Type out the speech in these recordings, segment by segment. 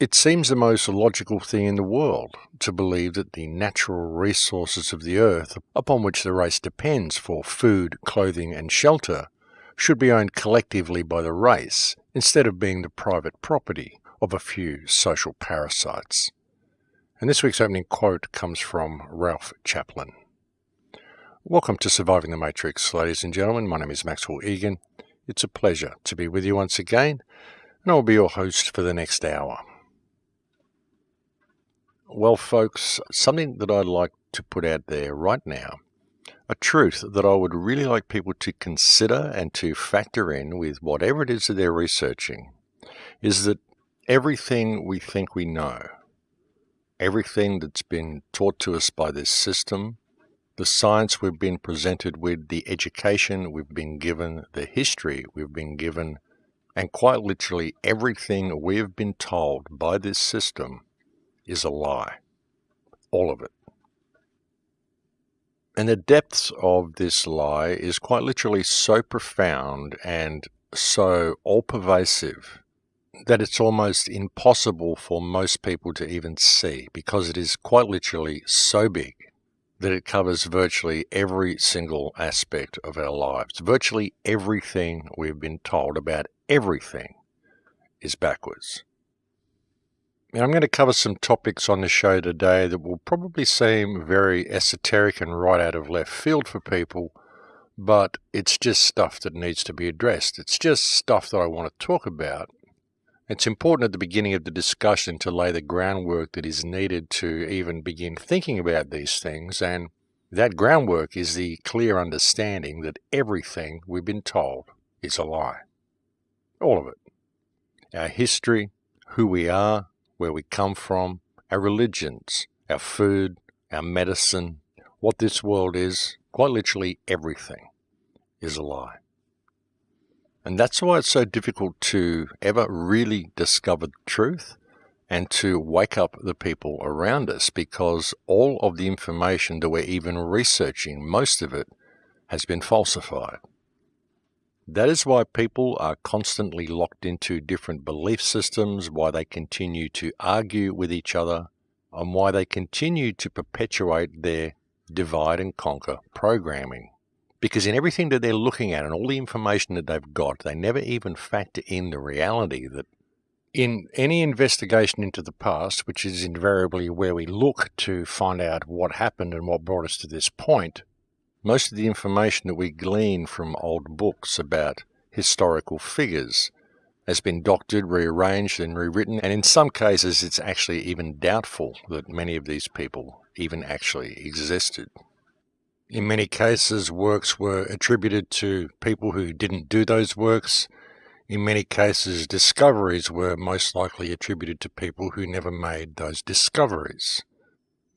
It seems the most logical thing in the world to believe that the natural resources of the earth upon which the race depends for food, clothing, and shelter should be owned collectively by the race instead of being the private property of a few social parasites. And this week's opening quote comes from Ralph Chaplin. Welcome to Surviving the Matrix, ladies and gentlemen. My name is Maxwell Igan. It's a pleasure to be with you once again, and I'll be your host for the next hour. Well, folks, something that I'd like to put out there right now, a truth that I would really like people to consider and to factor in with whatever it is that they're researching, is that everything we think we know, everything that's been taught to us by this system, the science we've been presented with, the education we've been given, the history we've been given, and quite literally everything we've been told by this system is a lie. All of it. And the depths of this lie is quite literally so profound and so all pervasive that it's almost impossible for most people to even see because it is quite literally so big that it covers virtually every single aspect of our lives. Virtually everything we've been told about everything is backwards. I'm going to cover some topics on the show today that will probably seem very esoteric and right out of left field for people, but it's just stuff that needs to be addressed. It's just stuff that I want to talk about. It's important at the beginning of the discussion to lay the groundwork that is needed to even begin thinking about these things, and that groundwork is the clear understanding that everything we've been told is a lie. All of it. Our history, who we are, where we come from, our religions, our food, our medicine, what this world is, quite literally everything, is a lie. And that's why it's so difficult to ever really discover the truth and to wake up the people around us because all of the information that we're even researching, most of it, has been falsified. That is why people are constantly locked into different belief systems, why they continue to argue with each other, and why they continue to perpetuate their divide and conquer programming. Because in everything that they're looking at and all the information that they've got, they never even factor in the reality that in any investigation into the past, which is invariably where we look to find out what happened and what brought us to this point, most of the information that we glean from old books about historical figures has been doctored, rearranged, and rewritten, and in some cases it's actually even doubtful that many of these people even actually existed. In many cases, works were attributed to people who didn't do those works. In many cases, discoveries were most likely attributed to people who never made those discoveries.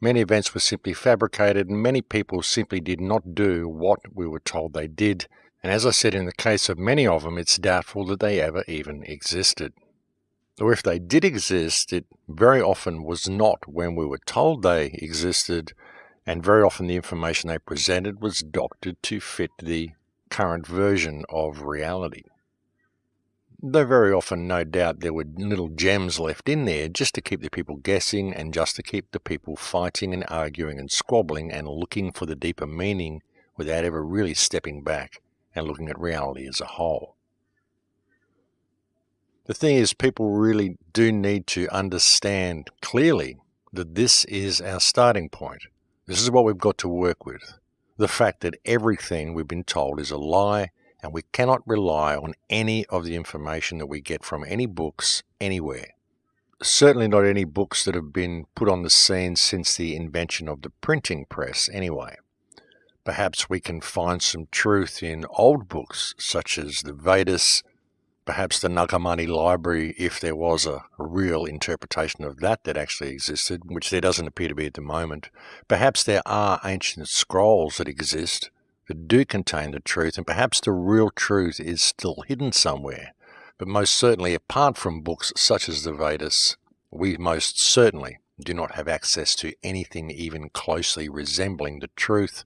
Many events were simply fabricated, and many people simply did not do what we were told they did. And as I said, in the case of many of them, it's doubtful that they ever even existed. Or if they did exist, it very often was not when we were told they existed, and very often the information they presented was doctored to fit the current version of reality. Though very often, no doubt, there were little gems left in there just to keep the people guessing and just to keep the people fighting and arguing and squabbling and looking for the deeper meaning without ever really stepping back and looking at reality as a whole. The thing is, people really do need to understand clearly that this is our starting point. This is what we've got to work with. The fact that everything we've been told is a lie and we cannot rely on any of the information that we get from any books anywhere. Certainly not any books that have been put on the scene since the invention of the printing press, anyway. Perhaps we can find some truth in old books such as the Vedas, perhaps the Nag Hammadi Library, if there was a, real interpretation of that that actually existed, which there doesn't appear to be at the moment. Perhaps there are ancient scrolls that exist that do contain the truth, and perhaps the real truth is still hidden somewhere. But most certainly, apart from books such as the Vedas, we most certainly do not have access to anything even closely resembling the truth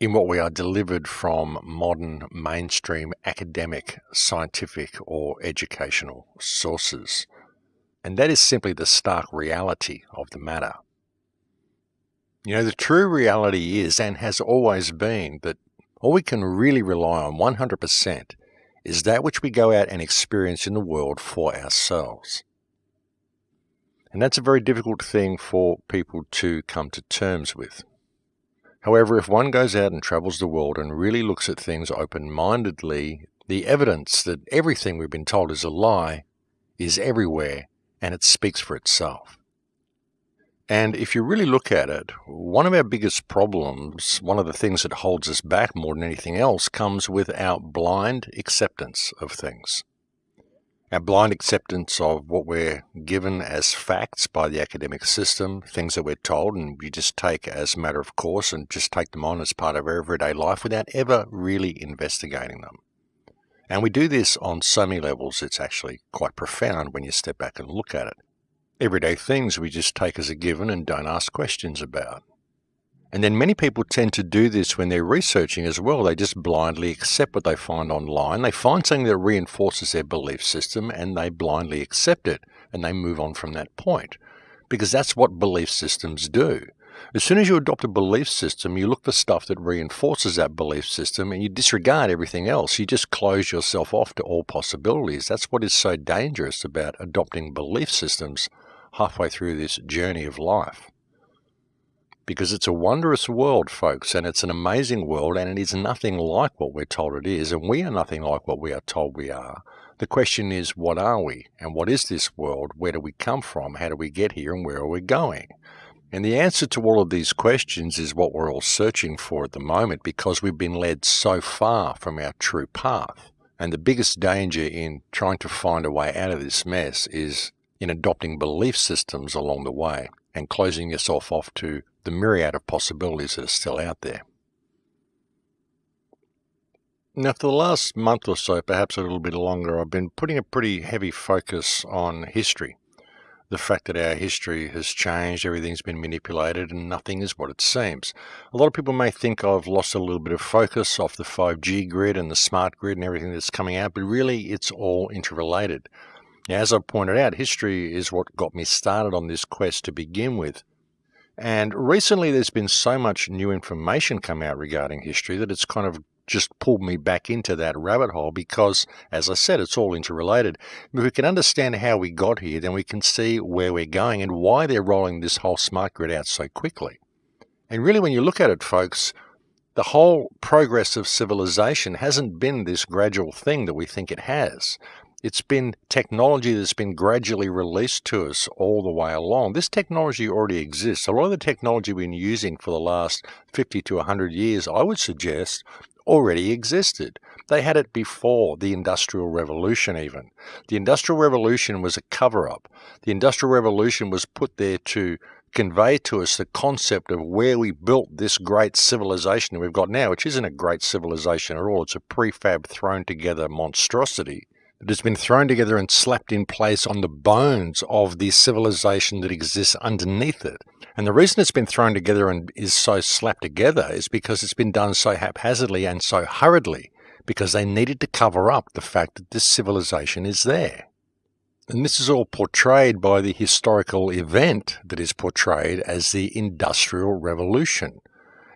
in what we are delivered from modern mainstream academic, scientific, or educational sources. And that is simply the stark reality of the matter. You know, the true reality is and has always been that all we can really rely on 100% is that which we go out and experience in the world for ourselves. And that's a very difficult thing for people to come to terms with. However, if one goes out and travels the world and really looks at things open mindedly, the evidence that everything we've been told is a lie is everywhere and it speaks for itself. And if you really look at it, one of our biggest problems, one of the things that holds us back more than anything else, comes with our blind acceptance of things. Our blind acceptance of what we're given as facts by the academic system, things that we're told, and we just take as a matter of course and just take them on as part of our everyday life without ever really investigating them. And we do this on so many levels, it's actually quite profound when you step back and look at it everyday things we just take as a given and don't ask questions about. And then many people tend to do this when they're researching as well. They just blindly accept what they find online. They find something that reinforces their belief system and they blindly accept it and they move on from that point. Because that's what belief systems do. As soon as you adopt a belief system, you look for stuff that reinforces that belief system and you disregard everything else. You just close yourself off to all possibilities. That's what is so dangerous about adopting belief systems halfway through this journey of life. Because it's a wondrous world, folks, and it's an amazing world, and it is nothing like what we're told it is, and we are nothing like what we are told we are. The question is, what are we? And what is this world? Where do we come from? How do we get here? And where are we going? And the answer to all of these questions is what we're all searching for at the moment because we've been led so far from our true path. And the biggest danger in trying to find a way out of this mess is in adopting belief systems along the way and closing yourself off to the myriad of possibilities that are still out there. Now, for the last month or so, perhaps a little bit longer, I've been putting a pretty heavy focus on history. The fact that our history has changed, everything's been manipulated, and nothing is what it seems. A lot of people may think I've lost a little bit of focus off the 5G grid and the smart grid and everything that's coming out, but really it's all interrelated. As I pointed out, history is what got me started on this quest to begin with. And recently there's been so much new information come out regarding history that it's kind of just pulled me back into that rabbit hole because, as I said, it's all interrelated. If we can understand how we got here, then we can see where we're going and why they're rolling this whole smart grid out so quickly. And really, when you look at it, folks, the whole progress of civilization hasn't been this gradual thing that we think it has. It's been technology that's been gradually released to us all the way along. This technology already exists. A lot of the technology we've been using for the last 50 to 100 years, I would suggest, already existed. They had it before the Industrial Revolution, even. The Industrial Revolution was a cover up. The Industrial Revolution was put there to convey to us the concept of where we built this great civilization we've got now, which isn't a great civilization at all. It's a prefab thrown together monstrosity that has been thrown together and slapped in place on the bones of the civilization that exists underneath it. And the reason it's been thrown together and is so slapped together is because it's been done so haphazardly and so hurriedly, because they needed to cover up the fact that this civilization is there. And this is all portrayed by the historical event that is portrayed as the Industrial Revolution.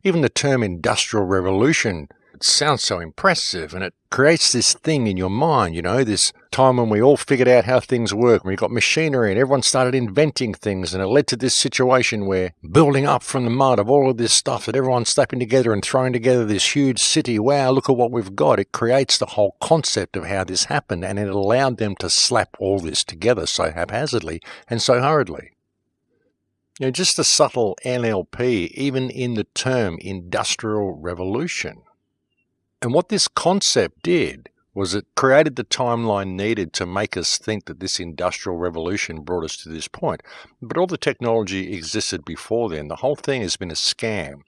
Even the term Industrial Revolution it sounds so impressive and it creates this thing in your mind, you know, this time when we all figured out how things work, we got machinery and everyone started inventing things and it led to this situation where building up from the mud of all of this stuff that everyone's slapping together and throwing together this huge city, wow, look at what we've got. It creates the whole concept of how this happened and it allowed them to slap all this together so haphazardly and so hurriedly. You know, just a subtle NLP, even in the term industrial revolution. And what this concept did was it created the timeline needed to make us think that this industrial revolution brought us to this point. But all the technology existed before then. The whole thing has been a scam.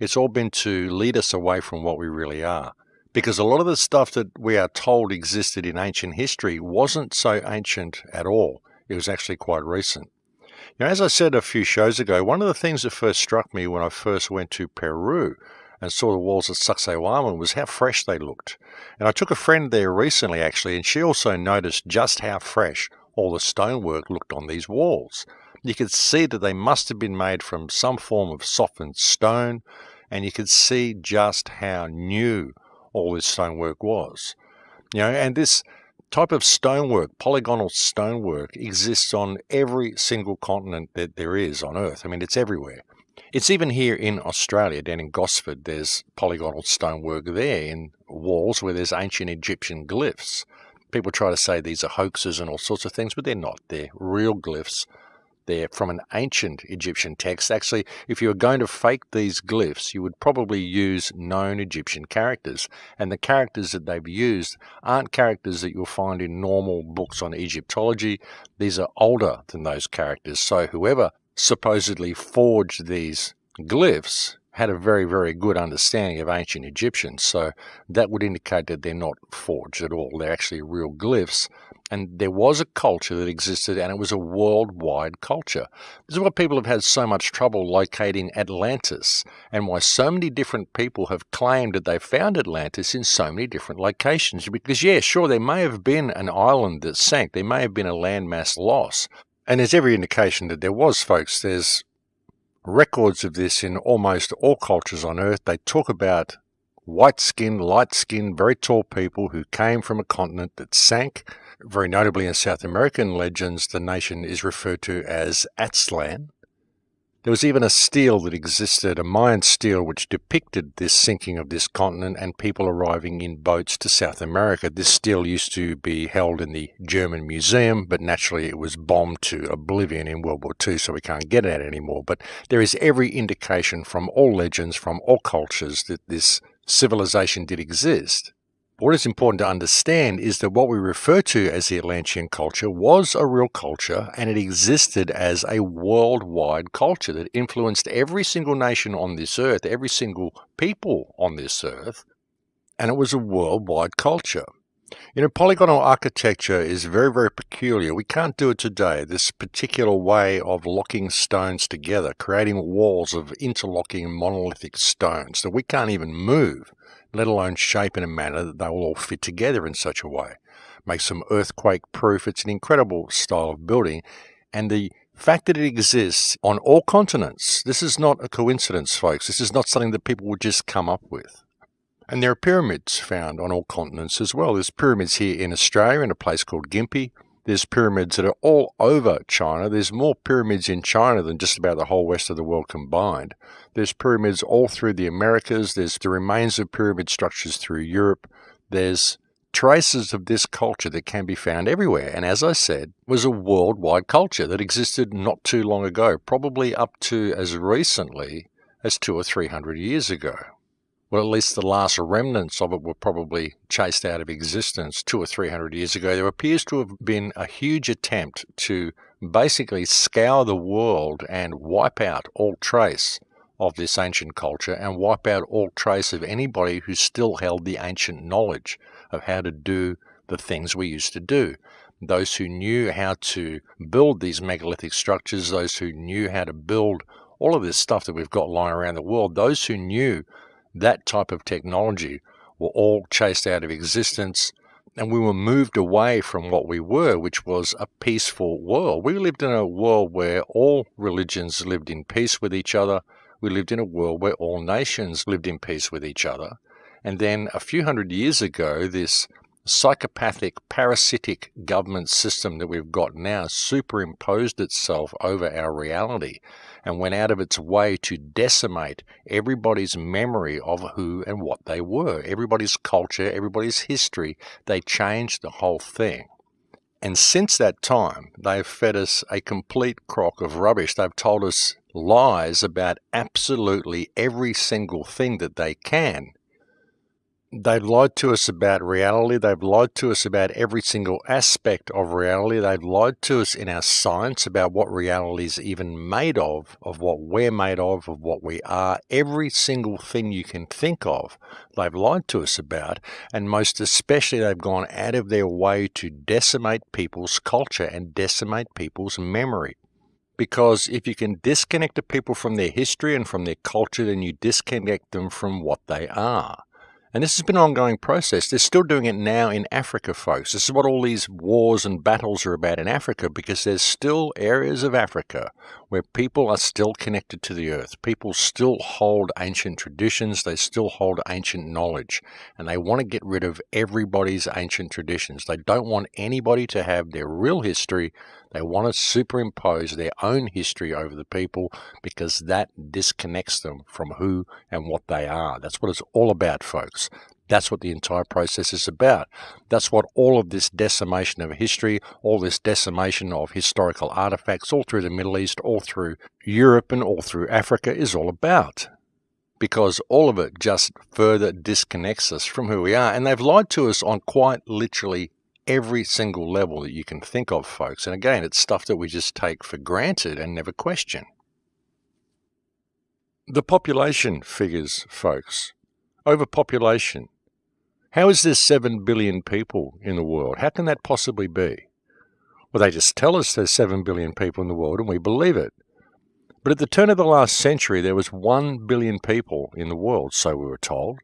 It's all been to lead us away from what we really are. Because a lot of the stuff that we are told existed in ancient history wasn't so ancient at all. It was actually quite recent. Now, as I said a few shows ago, one of the things that first struck me when I first went to Peru and saw the walls of Sacsayhuaman was how fresh they looked. And I took a friend there recently, actually, and she also noticed just how fresh all the stonework looked on these walls. You could see that they must have been made from some form of softened stone, and you could see just how new all this stonework was. You know, and this type of stonework, polygonal stonework, exists on every single continent that there is on Earth. I mean, it's everywhere. It's even here in Australia, down in Gosford, there's polygonal stonework there in walls where there's ancient Egyptian glyphs. People try to say these are hoaxes and all sorts of things, but they're not. They're real glyphs there from an ancient Egyptian text. Actually, if you were going to fake these glyphs, you would probably use known Egyptian characters. And the characters that they've used aren't characters that you'll find in normal books on Egyptology. These are older than those characters. So whoever supposedly forged these glyphs had a very, very good understanding of ancient Egyptians. So that would indicate that they're not forged at all. They're actually real glyphs and there was a culture that existed, and it was a worldwide culture. This is why people have had so much trouble locating Atlantis, and why so many different people have claimed that they found Atlantis in so many different locations. Because, yeah, sure, there may have been an island that sank, there may have been a landmass loss, and there's every indication that there was, folks. There's records of this in almost all cultures on Earth. They talk about white skinned, light skinned, very tall people who came from a continent that sank very notably in South American legends, the nation is referred to as Aztlan. There was even a stele that existed, a Mayan stele, which depicted this sinking of this continent and people arriving in boats to South America. This stele used to be held in the German Museum, but naturally it was bombed to oblivion in World War II, so we can't get at it anymore. But there is every indication from all legends, from all cultures, that this civilization did exist. What is important to understand is that what we refer to as the Atlantean culture was a real culture and it existed as a worldwide culture that influenced every single nation on this earth, every single people on this earth, and it was a worldwide culture. You know, polygonal architecture is very, very peculiar. We can't do it today. This particular way of locking stones together, creating walls of interlocking monolithic stones that we can't even move let alone shape in a manner that they will all fit together in such a way. Makes them earthquake proof. It's an incredible style of building. And the fact that it exists on all continents, this is not a coincidence, folks. This is not something that people would just come up with. And there are pyramids found on all continents as well. There's pyramids here in Australia in a place called Gympie. There's pyramids that are all over China. There's more pyramids in China than just about the whole rest of the world combined. There's pyramids all through the Americas. There's the remains of pyramid structures through Europe. There's traces of this culture that can be found everywhere. And as I said, was a worldwide culture that existed not too long ago, probably up to as recently as two or three hundred years ago well, at least the last remnants of it were probably chased out of existence two or three hundred years ago. There appears to have been a huge attempt to basically scour the world and wipe out all trace of this ancient culture and wipe out all trace of anybody who still held the ancient knowledge of how to do the things we used to do. Those who knew how to build these megalithic structures, those who knew how to build all of this stuff that we've got lying around the world, those who knew that type of technology were all chased out of existence and we were moved away from what we were, which was a peaceful world. We lived in a world where all religions lived in peace with each other. We lived in a world where all nations lived in peace with each other. And then a few hundred years ago, this psychopathic, parasitic government system that we've got now superimposed itself over our reality and went out of its way to decimate everybody's memory of who and what they were, everybody's culture, everybody's history. They changed the whole thing. And since that time, they've fed us a complete crock of rubbish. They've told us lies about absolutely every single thing that they can They've lied to us about reality. They've lied to us about every single aspect of reality. They've lied to us in our science about what reality is even made of, of what we're made of, of what we are. Every single thing you can think of, they've lied to us about. And most especially, they've gone out of their way to decimate people's culture and decimate people's memory because if you can disconnect the people from their history and from their culture, then you disconnect them from what they are. And this has been an ongoing process. They're still doing it now in Africa, folks. This is what all these wars and battles are about in Africa because there's still areas of Africa where people are still connected to the earth. People still hold ancient traditions, they still hold ancient knowledge, and they want to get rid of everybody's ancient traditions. They don't want anybody to have their real history. They want to superimpose their own history over the people because that disconnects them from who and what they are. That's what it's all about, folks. That's what the entire process is about. That's what all of this decimation of history, all this decimation of historical artifacts, all through the Middle East, all through Europe, and all through Africa is all about. Because all of it just further disconnects us from who we are. And they've lied to us on quite literally every single level that you can think of, folks. And again, it's stuff that we just take for granted and never question. The population figures, folks. Overpopulation. How is there 7 billion people in the world? How can that possibly be? Well, they just tell us there's 7 billion people in the world and we believe it. But at the turn of the last century, there was 1 billion people in the world, so we were told.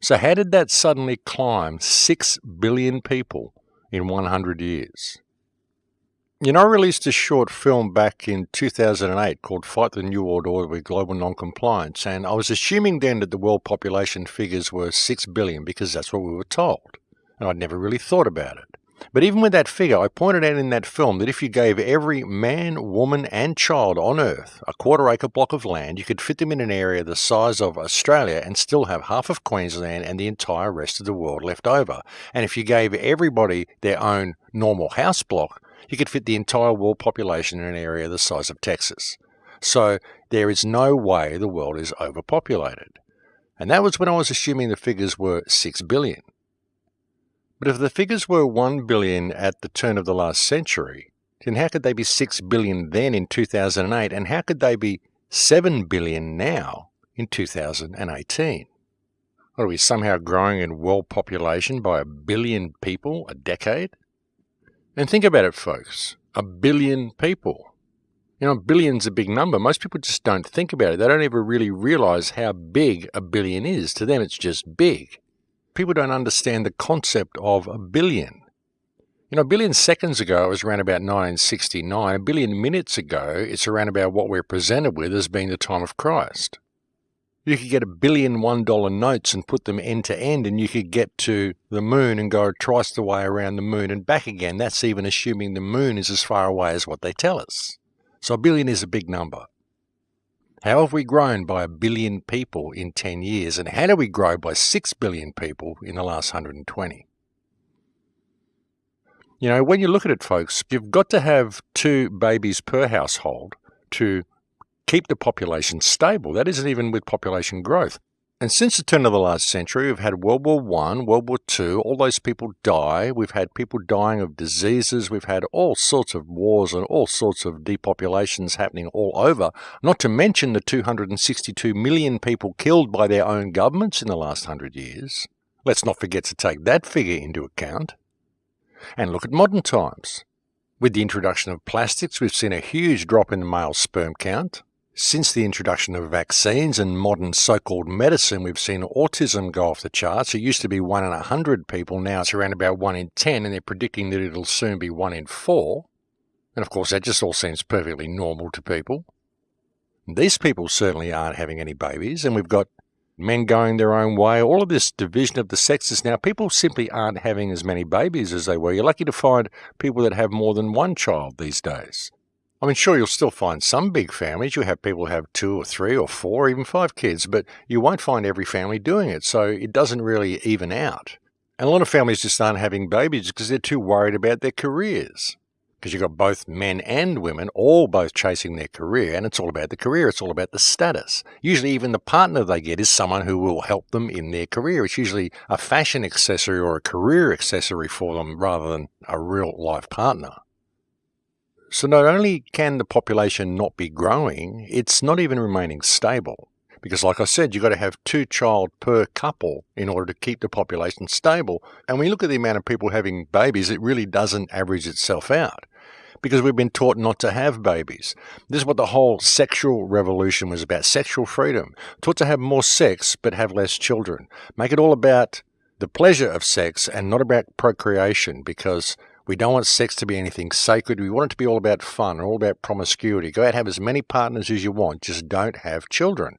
So how did that suddenly climb 6 billion people in 100 years? You know, I released a short film back in 2008 called Fight the New World Order with Global Noncompliance, and I was assuming then that the world population figures were 6 billion because that's what we were told, and I'd never really thought about it. But even with that figure, I pointed out in that film that if you gave every man, woman, and child on Earth a quarter acre block of land, you could fit them in an area the size of Australia and still have half of Queensland and the entire rest of the world left over. And if you gave everybody their own normal house block, you could fit the entire world population in an area the size of Texas. So there is no way the world is overpopulated. And that was when I was assuming the figures were 6 billion. But if the figures were 1 billion at the turn of the last century, then how could they be 6 billion then in 2008 and how could they be 7 billion now in 2018? Are we somehow growing in world population by a billion people a decade? And think about it, folks. A billion people. You know, billion's a big number. Most people just don't think about it. They don't ever really realize how big a billion is. To them, it's just big. People don't understand the concept of a billion. You know, a billion seconds ago, it was around about 1969. A billion minutes ago, it's around about what we're presented with as being the time of Christ. You could get a billion one dollar notes and put them end to end, and you could get to the moon and go twice the way around the moon and back again. That's even assuming the moon is as far away as what they tell us. So a billion is a big number. How have we grown by a billion people in 10 years, and how do we grow by 6 billion people in the last 120? You know, when you look at it, folks, you've got to have two babies per household to keep the population stable. That isn't even with population growth. And since the turn of the last century, we've had World War One, World War Two. All those people die. We've had people dying of diseases. We've had all sorts of wars and all sorts of depopulations happening all over. Not to mention the 262 million people killed by their own governments in the last hundred years. Let's not forget to take that figure into account. And look at modern times. With the introduction of plastics, we've seen a huge drop in the male sperm count. Since the introduction of vaccines and modern so-called medicine, we've seen autism go off the charts. It used to be 1 in 100 people, now it's around about 1 in 10, and they're predicting that it'll soon be 1 in 4. And of course, that just all seems perfectly normal to people. These people certainly aren't having any babies, and we've got men going their own way. All of this division of the sexes now, people simply aren't having as many babies as they were. You're lucky to find people that have more than one child these days. I mean, sure, you'll still find some big families. You have people who have two or three or four, even five kids, but you won't find every family doing it. So it doesn't really even out. And a lot of families just aren't having babies because they're too worried about their careers. Because you've got both men and women all both chasing their career, and it's all about the career, it's all about the status. Usually, even the partner they get is someone who will help them in their career. It's usually a fashion accessory or a career accessory for them rather than a real life partner. So not only can the population not be growing, it's not even remaining stable. Because like I said, you've got to have two child per couple in order to keep the population stable. And when you look at the amount of people having babies, it really doesn't average itself out. because we've been taught not to have babies. This is what the whole sexual revolution was about sexual freedom. Taught to have more sex, but have less children. Make it all about the pleasure of sex and not about procreation because we don't want sex to be anything sacred. We want it to be all about fun all about promiscuity. Go out and have as many partners as you want, just don't have children.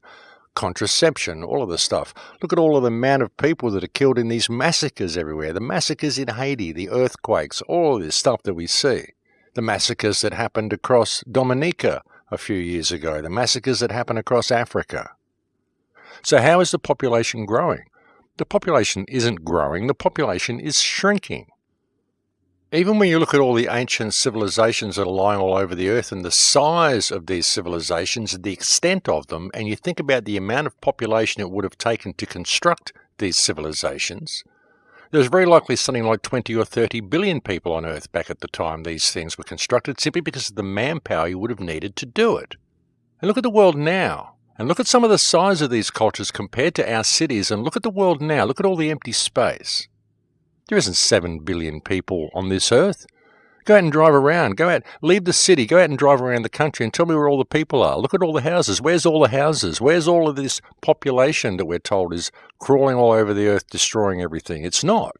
Contraception, all of this stuff. Look at all of the amount of people that are killed in these massacres everywhere. The massacres in Haiti, the earthquakes, all this stuff that we see. The massacres that happened across Dominica a few years ago. The massacres that happened across Africa. So how is the population growing? the population isn't growing, the population is shrinking. Even when you look at all the ancient civilizations that are lying all over the earth and the size of these civilizations, and the extent of them, and you think about the amount of population it would have taken to construct these civilizations, there's very likely something like 20 or 30 billion people on Earth back at the time these things were constructed, simply because of the manpower you would have needed to do it. And look at the world now. And look at some of the size of these cultures compared to our cities, and look at the world now. Look at all the empty space. There isn't 7 billion people on this earth. Go out and drive around. Go out, leave the city, go out and drive around the country and tell me where all the people are. Look at all the houses. Where's all the houses? Where's all of this population that we're told is crawling all over the earth, destroying everything? It's not.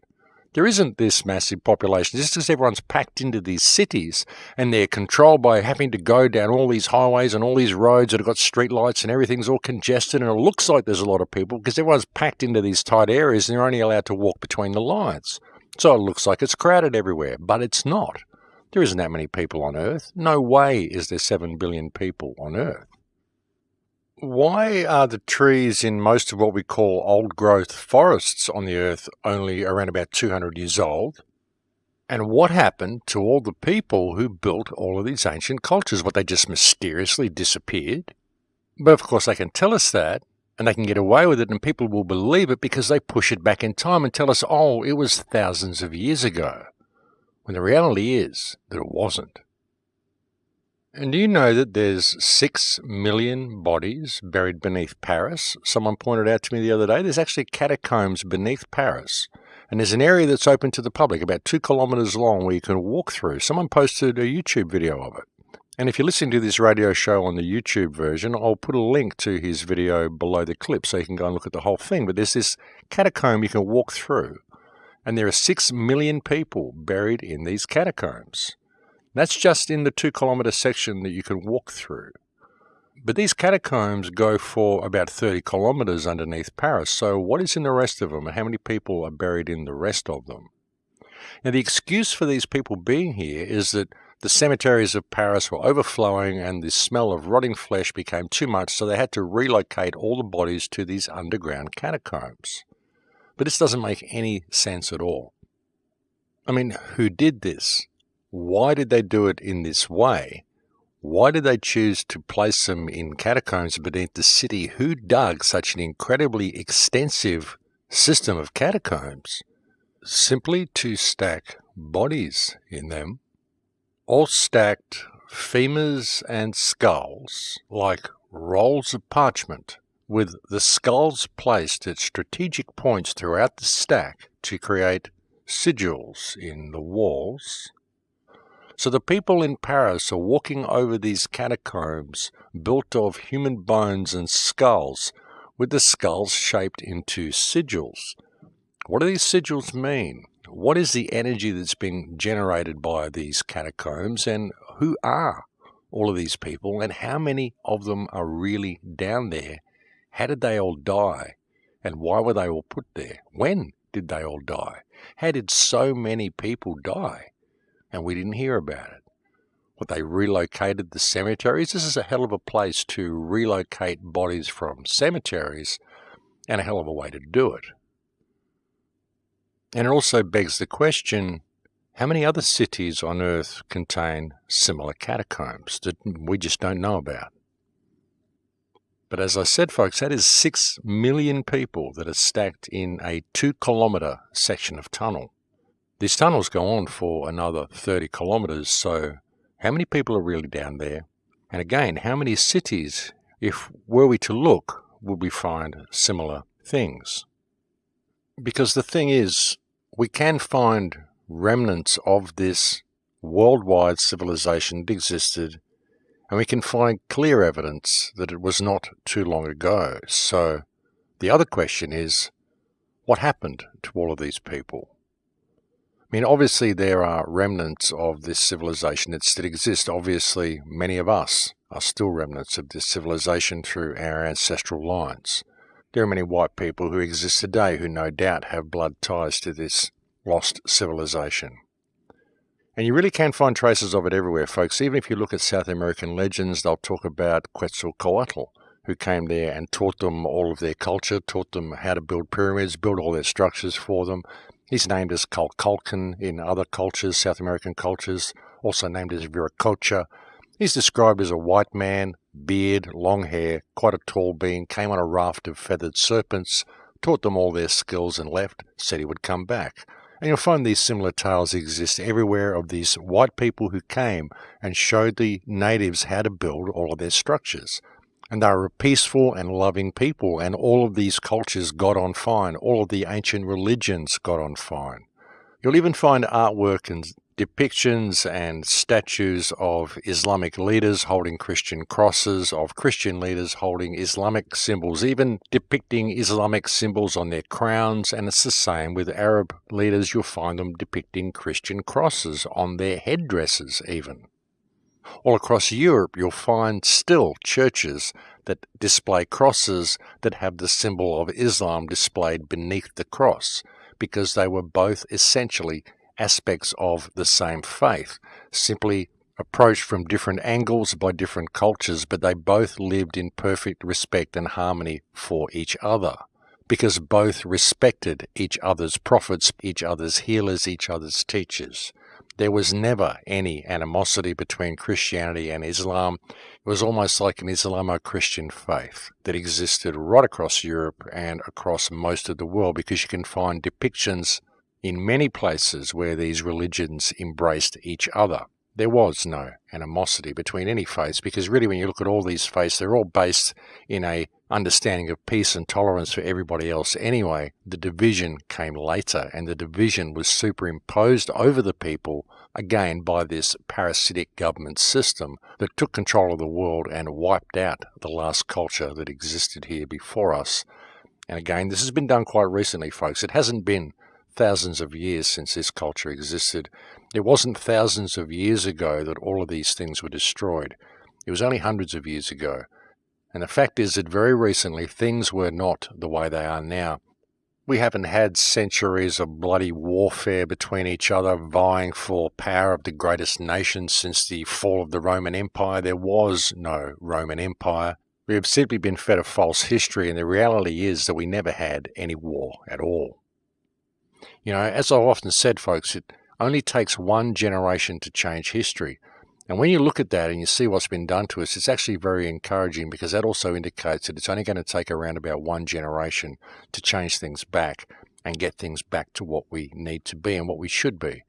There isn't this massive population. Just because everyone's packed into these cities and they're controlled by having to go down all these highways and all these roads that have got street lights and everything's all congested and it looks like there's a lot of people because everyone's packed into these tight areas and they're only allowed to walk between the lines. So it looks like it's crowded everywhere, but it's not. There isn't that many people on Earth. No way is there 7 billion people on Earth. Why are the trees in most of what we call old growth forests on the earth only around about 200 years old? And what happened to all the people who built all of these ancient cultures? What, they just mysteriously disappeared? But of course, they can tell us that, and they can get away with it, and people will believe it because they push it back in time and tell us, oh, it was thousands of years ago. When the reality is that it wasn't. And do you know that there's six million bodies buried beneath Paris? Someone pointed out to me the other day there's actually catacombs beneath Paris. And there's an area that's open to the public, about two kilometres long, where you can walk through. Someone posted a YouTube video of it. And if you're listening to this radio show on the YouTube version, I'll put a link to his video below the clip so you can go and look at the whole thing. But there's this catacomb you can walk through. And there are six million people buried in these catacombs. That's just in the two kilometre section that you can walk through. But these catacombs go for about 30 kilometres underneath Paris, so what is in the rest of them and how many people are buried in the rest of them? Now, the excuse for these people being here is that the cemeteries of Paris were overflowing and the smell of rotting flesh became too much, so they had to relocate all the bodies to these underground catacombs. But this doesn't make any sense at all. I mean, who did this? Why did they do it in this way? Why did they choose to place them in catacombs beneath the city? Who dug such an incredibly extensive system of catacombs? Simply to stack bodies in them, all stacked femurs and skulls like rolls of parchment, with the skulls placed at strategic points throughout the stack to create sigils in the walls so the people in Paris are walking over these catacombs built of human bones and skulls, with the skulls shaped into sigils. What do these sigils mean? What is the energy that's being generated by these catacombs, and who are all of these people, and how many of them are really down there? How did they all die? And why were they all put there? When did they all die? How did so many people die? And we didn't hear about it. What they relocated the cemeteries. This is a hell of a place to relocate bodies from cemeteries and a hell of a way to do it. And it also begs the question how many other cities on Earth contain similar catacombs that we just don't know about? But as I said, folks, that is six million people that are stacked in a two kilometre section of tunnel. These tunnels go on for another 30 kilometres, so how many people are really down there? And again, how many cities, if were we to look, would we find similar things? Because the thing is, we can find remnants of this worldwide civilization that existed, and we can find clear evidence that it was not too long ago. So the other question is, what happened to all of these people? I mean, obviously there are remnants of this civilization that still exist. Obviously, many of us are still remnants of this civilization through our ancestral lines. There are many white people who exist today who no doubt have blood ties to this lost civilization. And you really can find traces of it everywhere, folks. Even if you look at South American legends, they'll talk about Quetzalcoatl, who came there and taught them all of their culture, taught them how to build pyramids, build all their structures for them. He's named as Kukulkan in other cultures, South American cultures, also named as Viracocha. He's described as a white man, beard, long hair, quite a tall being, came on a raft of feathered serpents, taught them all their skills and left, said he would come back. And you'll find these similar tales exist everywhere of these white people who came and showed the natives how to build all of their structures. And they were a peaceful and loving people, and all of these cultures got on fine. All of the ancient religions got on fine. You'll even find artwork and depictions and statues of Islamic leaders holding Christian crosses, of Christian leaders holding Islamic symbols, even depicting Islamic symbols on their crowns. And it's the same with Arab leaders. You'll find them depicting Christian crosses on their headdresses, even. All across Europe, you'll find still churches that display crosses that have the symbol of Islam displayed beneath the cross because they were both essentially aspects of the same faith, simply approached from different angles by different cultures, but they both lived in perfect respect and harmony for each other because both respected each other's prophets, each other's healers, each other's teachers. There was never any animosity between Christianity and Islam. It was almost like an Islamo-Christian faith that existed right across Europe and across most of the world because you can find depictions in many places where these religions embraced each other. There was no animosity between any faiths because really when you look at all these faiths, they're all based in a understanding of peace and tolerance for everybody else anyway. The division came later and the division was superimposed over the people again by this parasitic government system that took control of the world and wiped out the last culture that existed here before us. And again, this has been done quite recently, folks. It hasn't been thousands of years since this culture existed. It wasn't thousands of years ago that all of these things were destroyed. It was only hundreds of years ago. And the fact is that very recently things were not the way they are now. We haven't had centuries of bloody warfare between each other, vying for power of the greatest nation since the fall of the Roman Empire. There was no Roman Empire. We have simply been fed a false history, and the reality is that we never had any war at all. You know, as I've often said, folks, it only takes one generation to change history. And when you look at that and you see what's been done to us, it's actually very encouraging because that also indicates that it's only going to take around about one generation to change things back and get things back to what we need to be and what we should be.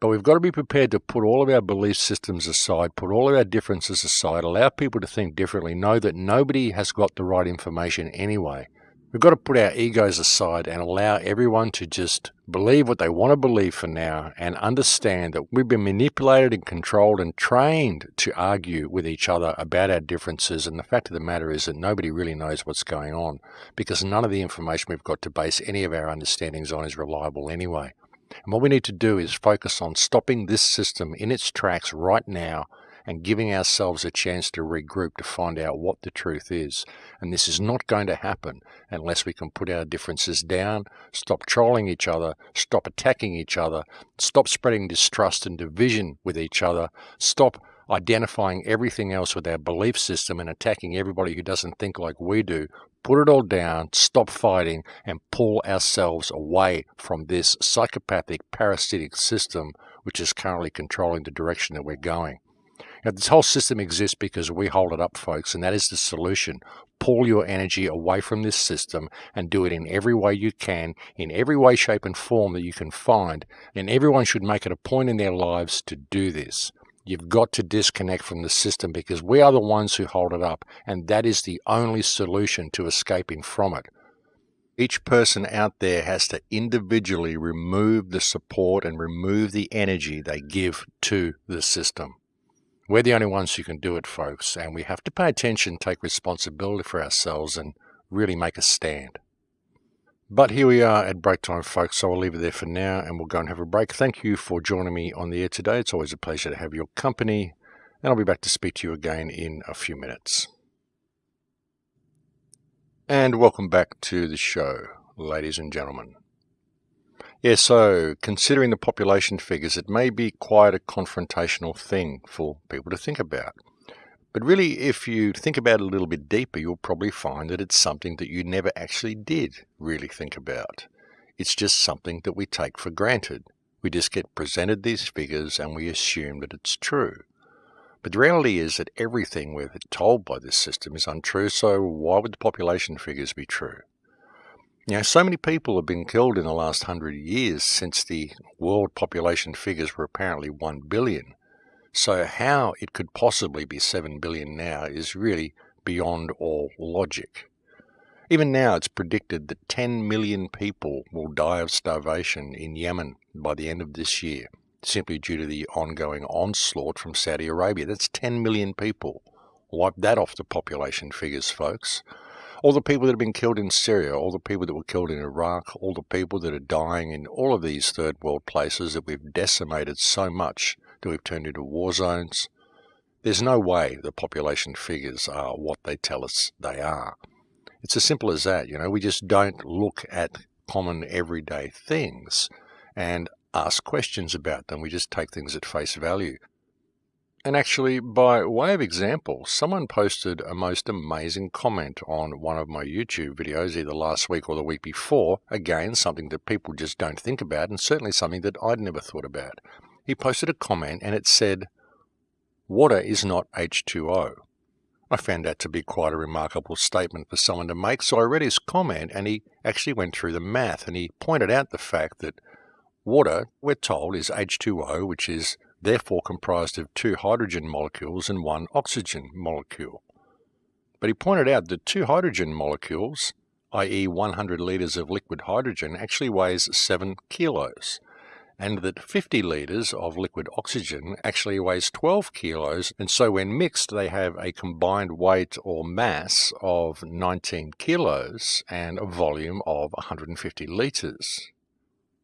But we've got to be prepared to put all of our belief systems aside, put all of our differences aside, allow people to think differently, know that nobody has got the right information anyway. We've got to put our egos aside and allow everyone to just believe what they want to believe for now and understand that we've been manipulated and controlled and trained to argue with each other about our differences. And the fact of the matter is that nobody really knows what's going on because none of the information we've got to base any of our understandings on is reliable anyway. And what we need to do is focus on stopping this system in its tracks right now and giving ourselves a chance to regroup to find out what the truth is. And this is not going to happen unless we can put our differences down, stop trolling each other, stop attacking each other, stop spreading distrust and division with each other, stop identifying everything else with our belief system and attacking everybody who doesn't think like we do, put it all down, stop fighting, and pull ourselves away from this psychopathic, parasitic system which is currently controlling the direction that we're going. Now, this whole system exists because we hold it up, folks, and that is the solution. Pull your energy away from this system and do it in every way you can, in every way, shape, and form that you can find. And everyone should make it a point in their lives to do this. You've got to disconnect from the system because we are the ones who hold it up, and that is the only solution to escaping from it. Each person out there has to individually remove the support and remove the energy they give to the system. We're the only ones who can do it, folks, and we have to pay attention, take responsibility for ourselves, and really make a stand. But here we are at break time, folks, so I'll leave it there for now and we'll go and have a break. Thank you for joining me on the air today. It's always a pleasure to have your company, and I'll be back to speak to you again in a few minutes. And welcome back to the show, ladies and gentlemen. Yeah, so considering the population figures, it may be quite a confrontational thing for people to think about. But really, if you think about it a little bit deeper, you'll probably find that it's something that you never actually did really think about. It's just something that we take for granted. We just get presented these figures and we assume that it's true. But the reality is that everything we're told by this system is untrue, so why would the population figures be true? You know, so many people have been killed in the last hundred years since the world population figures were apparently 1 billion. So how it could possibly be 7 billion now is really beyond all logic. Even now it's predicted that 10 million people will die of starvation in Yemen by the end of this year simply due to the ongoing onslaught from Saudi Arabia. That's 10 million people. Wipe that off the population figures, folks. All the people that have been killed in Syria, all the people that were killed in Iraq, all the people that are dying in all of these third world places that we've decimated so much that we've turned into war zones. There's no way the population figures are what they tell us they are. It's as simple as that, you know, we just don't look at common everyday things and ask questions about them. We just take things at face value. And actually, by way of example, someone posted a most amazing comment on one of my YouTube videos, either last week or the week before. Again, something that people just don't think about, and certainly something that I'd never thought about. He posted a comment and it said, Water is not H2O. I found that to be quite a remarkable statement for someone to make, so I read his comment and he actually went through the math and he pointed out the fact that Water, we're told, is H2O, which is therefore comprised of two hydrogen molecules and one oxygen molecule. But he pointed out that two hydrogen molecules, i.e. 100 litres of liquid hydrogen, actually weighs 7 kilos, and that 50 litres of liquid oxygen actually weighs 12 kilos, and so when mixed they have a combined weight or mass of 19 kilos and a volume of 150 litres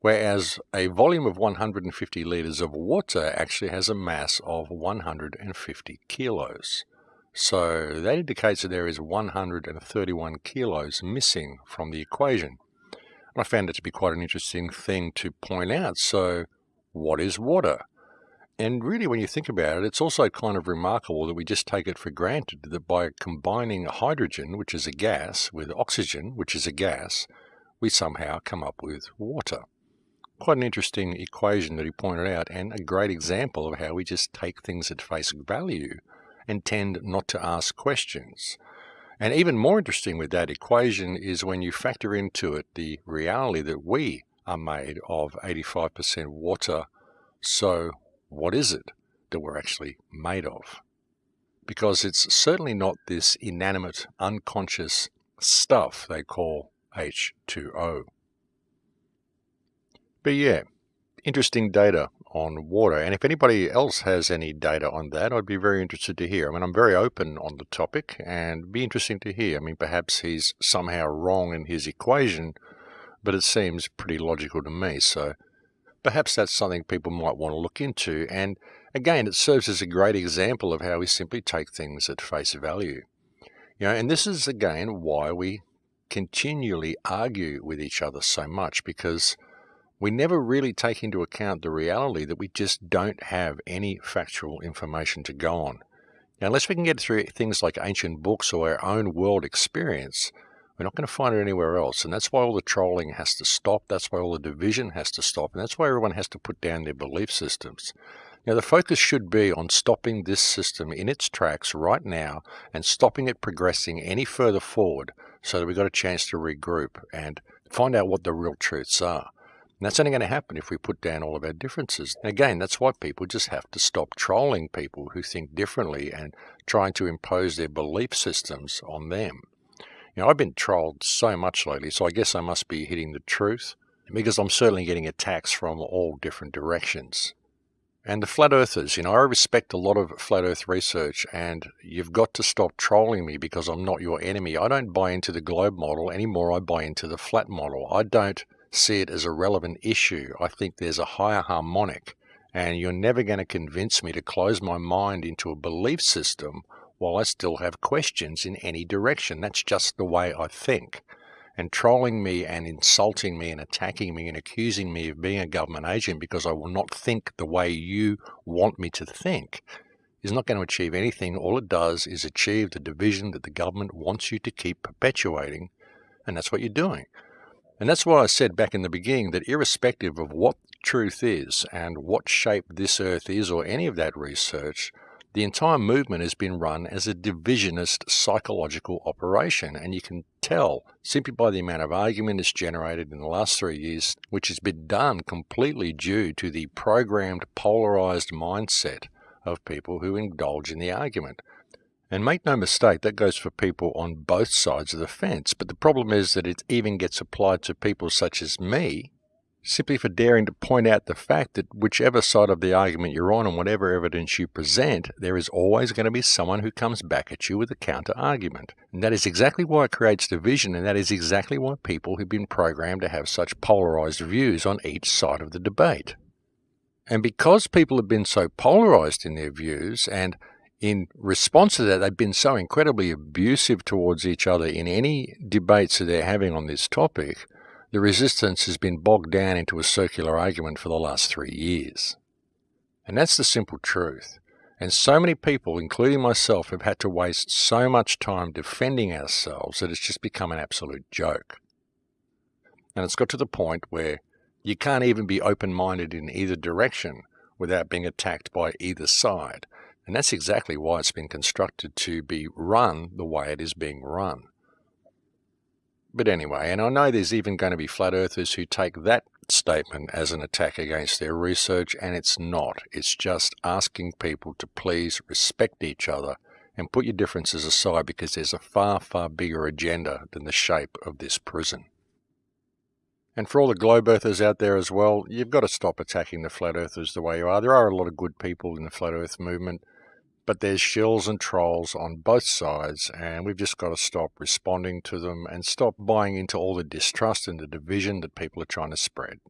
whereas a volume of 150 litres of water actually has a mass of 150 kilos. So that indicates that there is 131 kilos missing from the equation. And I found it to be quite an interesting thing to point out. So what is water? And really, when you think about it, it's also kind of remarkable that we just take it for granted that by combining hydrogen, which is a gas, with oxygen, which is a gas, we somehow come up with water quite an interesting equation that he pointed out and a great example of how we just take things at face value and tend not to ask questions. And even more interesting with that equation is when you factor into it the reality that we are made of 85% water. So what is it that we're actually made of? Because it's certainly not this inanimate, unconscious stuff they call H2O. But yeah, interesting data on water. And if anybody else has any data on that, I'd be very interested to hear. I mean, I'm very open on the topic and be interesting to hear. I mean, perhaps he's somehow wrong in his equation, but it seems pretty logical to me. So perhaps that's something people might want to look into. And again, it serves as a great example of how we simply take things at face value. You know, and this is again why we continually argue with each other so much because we never really take into account the reality that we just don't have any factual information to go on. Now, unless we can get through things like ancient books or our own world experience, we're not going to find it anywhere else. And that's why all the trolling has to stop. That's why all the division has to stop. And that's why everyone has to put down their belief systems. Now, the focus should be on stopping this system in its tracks right now and stopping it progressing any further forward so that we've got a chance to regroup and find out what the real truths are. And that's only going to happen if we put down all of our differences. And again, that's why people just have to stop trolling people who think differently and trying to impose their belief systems on them. You know, I've been trolled so much lately, so I guess I must be hitting the truth because I'm certainly getting attacks from all different directions. And the flat earthers, you know, I respect a lot of flat earth research, and you've got to stop trolling me because I'm not your enemy. I don't buy into the globe model anymore, I buy into the flat model. I don't see it as a relevant issue. I think there's a higher harmonic, and you're never going to convince me to close my mind into a belief system while I still have questions in any direction. That's just the way I think and trolling me and insulting me and attacking me and accusing me of being a government agent because I will not think the way you want me to think is not going to achieve anything. All it does is achieve the division that the government wants you to keep perpetuating, and that's what you're doing. And that's why I said back in the beginning that irrespective of what truth is and what shape this earth is or any of that research, the entire movement has been run as a divisionist psychological operation, and you can tell simply by the amount of argument it's generated in the last three years, which has been done completely due to the programmed, polarized mindset of people who indulge in the argument. And make no mistake, that goes for people on both sides of the fence. But the problem is that it even gets applied to people such as me, simply for daring to point out the fact that whichever side of the argument you're on and whatever evidence you present, there is always going to be someone who comes back at you with a counter argument. And that is exactly why it creates division, and that is exactly why people have been programmed to have such polarized views on each side of the debate. And because people have been so polarized in their views, and in response to that, they've been so incredibly abusive towards each other in any debates that they're having on this topic, the resistance has been bogged down into a circular argument for the last three years. And that's the simple truth. And so many people, including myself, have had to waste so much time defending ourselves that it's just become an absolute joke. And it's got to the point where you can't even be open minded in either direction without being attacked by either side. And that's exactly why it's been constructed to be run the way it is being run. But anyway, and I know there's even going to be flat earthers who take that statement as an attack against their research, and it's not. It's just asking people to please respect each other and put your differences aside because there's a far, far bigger agenda than the shape of this prison. And for all the globe earthers out there as well, you've got to stop attacking the flat earthers the way you are. There are a lot of good people in the flat earth movement but there's shills and trolls on both sides, and we've just got to stop responding to them and stop buying into all the distrust and the division that people are trying to spread.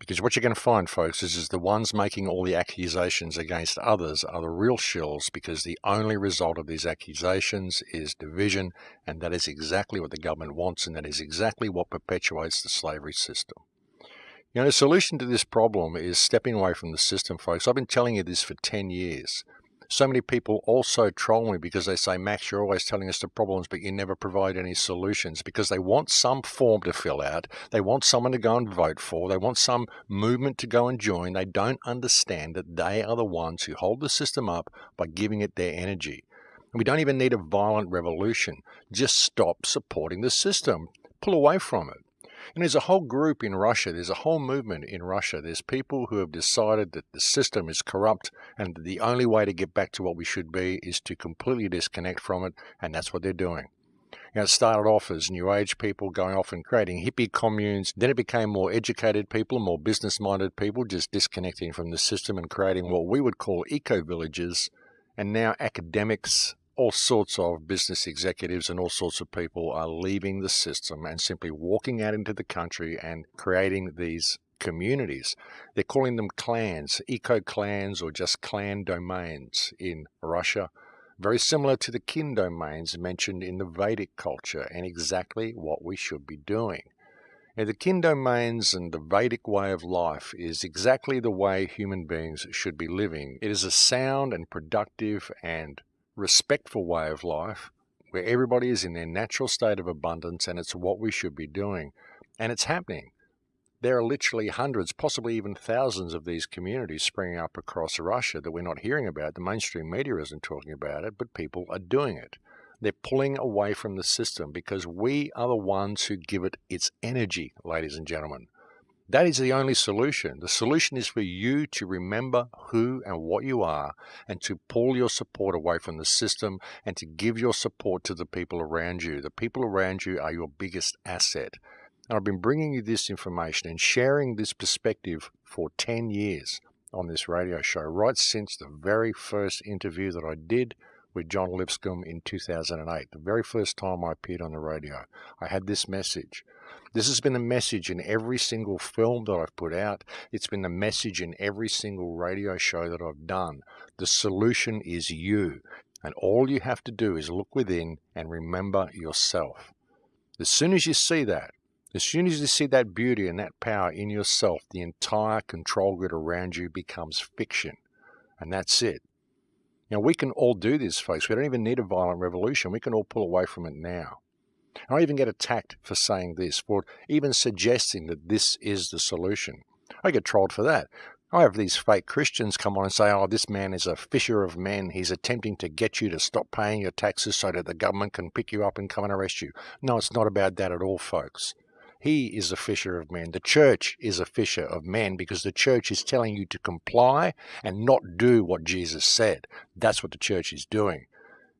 Because what you're going to find, folks, is, is the ones making all the accusations against others are the real shills because the only result of these accusations is division, and that is exactly what the government wants, and that is exactly what perpetuates the slavery system. You know, the solution to this problem is stepping away from the system, folks. I've been telling you this for 10 years. So many people also troll me because they say, Max, you're always telling us the problems, but you never provide any solutions because they want some form to fill out. They want someone to go and vote for. They want some movement to go and join. They don't understand that they are the ones who hold the system up by giving it their energy. And we don't even need a violent revolution. Just stop supporting the system. Pull away from it. And there's a whole group in Russia, there's a whole movement in Russia. There's people who have decided that the system is corrupt and the only way to get back to what we should be is to completely disconnect from it, and that's what they're doing. You know, it started off as New Age people going off and creating hippie communes. Then it became more educated people, more business minded people, just disconnecting from the system and creating what we would call eco villages. And now academics all sorts of business executives and all sorts of people are leaving the system and simply walking out into the country and creating these communities. They're calling them clans, eco clans, or just clan domains in Russia. Very similar to the kin domains mentioned in the Vedic culture, and exactly what we should be doing. Now, the kin domains and the Vedic way of life is exactly the way human beings should be living. It is a sound and productive and respectful way of life where everybody is in their natural state of abundance and it's what we should be doing. And it's happening. There are literally hundreds, possibly even thousands of these communities springing up across Russia that we're not hearing about. The mainstream media isn't talking about it, but people are doing it. They're pulling away from the system because we are the ones who give it its energy, ladies and gentlemen. That is the only solution. The solution is for you to remember who and what you are and to pull your support away from the system and to give your support to the people around you. The people around you are your biggest asset. And I've been bringing you this information and sharing this perspective for 10 years on this radio show, right since the very first interview that I did with John Lipscomb in 2008, the very first time I appeared on the radio. I had this message. This has been the message in every single film that I've put out. It's been the message in every single radio show that I've done. The solution is you. And all you have to do is look within and remember yourself. As soon as you see that, as soon as you see that beauty and that power in yourself, the entire control grid around you becomes fiction. And that's it. Now, we can all do this, folks. We don't even need a violent revolution. We can all pull away from it now. And I even get attacked for saying this, for even suggesting that this is the solution. I get trolled for that. I have these fake Christians come on and say, oh, this man is a fisher of men. He's attempting to get you to stop paying your taxes so that the government can pick you up and come and arrest you. No, it's not about that at all, folks. He is a fisher of men. The church is a fisher of men because the church is telling you to comply and not do what Jesus said. That's what the church is doing.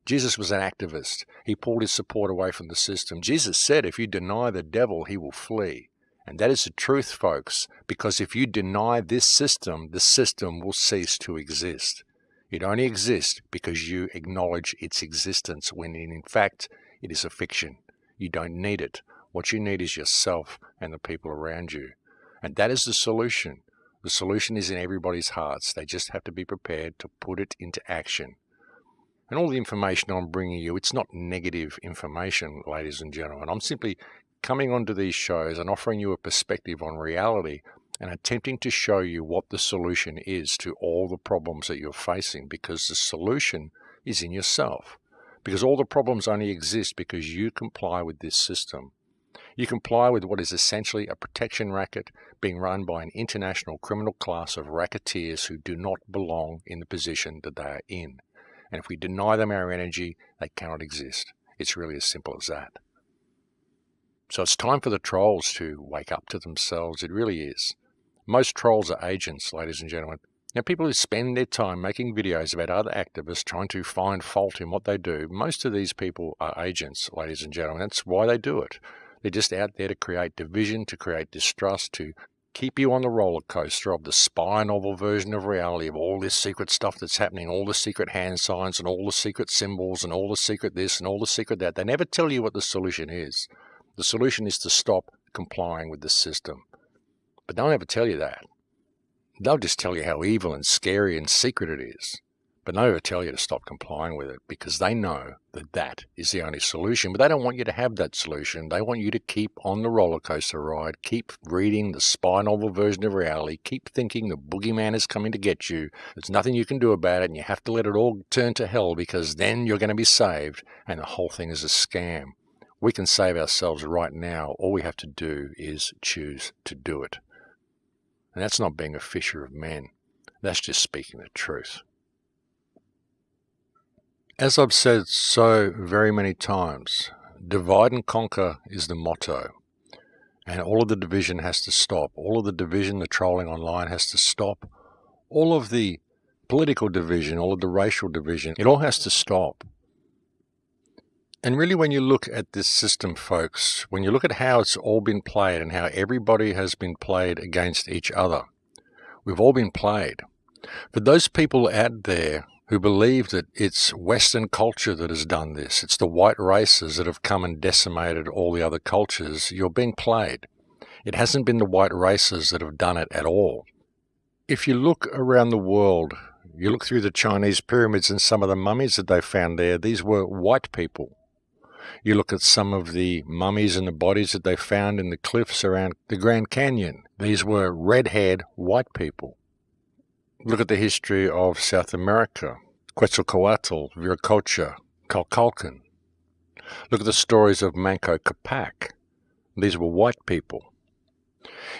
Jesus was an activist. He pulled his support away from the system. Jesus said, if you deny the devil, he will flee. And that is the truth, folks, because if you deny this system, the system will cease to exist. It only exists because you acknowledge its existence when in fact it is a fiction. You don't need it. What you need is yourself and the people around you. And that is the solution. The solution is in everybody's hearts. They just have to be prepared to put it into action. And all the information I'm bringing you, it's not negative information, ladies and gentlemen. I'm simply coming onto these shows and offering you a perspective on reality and attempting to show you what the solution is to all the problems that you're facing because the solution is in yourself. Because all the problems only exist because you comply with this system. You comply with what is essentially a protection racket being run by an international criminal class of racketeers who do not belong in the position that they are in. And if we deny them our energy, they cannot exist. It's really as simple as that. So it's time for the trolls to wake up to themselves. It really is. Most trolls are agents, ladies and gentlemen. Now, people who spend their time making videos about other activists trying to find fault in what they do, most of these people are agents, ladies and gentlemen. That's why they do it. They're just out there to create division, to create distrust, to keep you on the roller coaster of the spy novel version of reality of all this secret stuff that's happening, all the secret hand signs and all the secret symbols and all the secret this and all the secret that. They never tell you what the solution is. The solution is to stop complying with the system. But they'll never tell you that. They'll just tell you how evil and scary and secret it is but never tell you to stop complying with it because they know that that is the only solution. But they don't want you to have that solution. They want you to keep on the roller coaster ride, keep reading the spy novel version of reality, keep thinking the boogeyman is coming to get you. There's nothing you can do about it, and you have to let it all turn to hell because then you're going to be saved, and the whole thing is a scam. We can save ourselves right now. All we have to do is choose to do it. And that's not being a fisher of men. That's just speaking the truth. As I've said so very many times, divide and conquer is the motto. And all of the division has to stop. All of the division, the trolling online has to stop. All of the political division, all of the racial division, it all has to stop. And really, when you look at this system, folks, when you look at how it's all been played and how everybody has been played against each other, we've all been played. For those people out there who believe that it's Western culture that has done this. It's the white races that have come and decimated all the other cultures. You're being played. It hasn't been the white races that have done it at all. If you look around the world, you look through the Chinese pyramids and some of the mummies that they found there, these were white people. You look at some of the mummies and the bodies that they found in the cliffs around the Grand Canyon. These were red-haired white people. Look at the history of South America. Quetzalcoatl, Viracocha, Kukulkan. Look at the stories of Manco Capac. These were white people.